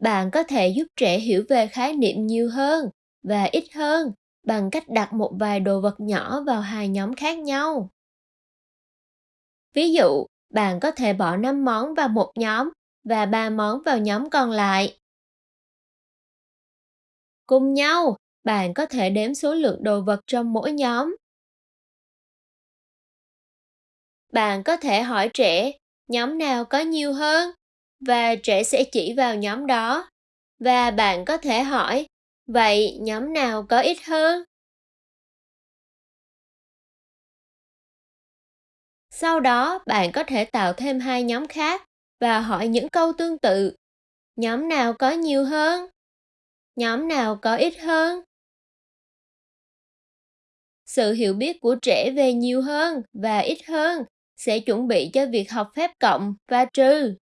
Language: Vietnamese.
Bạn có thể giúp trẻ hiểu về khái niệm nhiều hơn và ít hơn bằng cách đặt một vài đồ vật nhỏ vào hai nhóm khác nhau. Ví dụ, bạn có thể bỏ 5 món vào một nhóm và 3 món vào nhóm còn lại. Cùng nhau, bạn có thể đếm số lượng đồ vật trong mỗi nhóm. Bạn có thể hỏi trẻ nhóm nào có nhiều hơn và trẻ sẽ chỉ vào nhóm đó. Và bạn có thể hỏi, vậy nhóm nào có ít hơn? Sau đó, bạn có thể tạo thêm hai nhóm khác và hỏi những câu tương tự. Nhóm nào có nhiều hơn? Nhóm nào có ít hơn? Sự hiểu biết của trẻ về nhiều hơn và ít hơn sẽ chuẩn bị cho việc học phép cộng và trừ.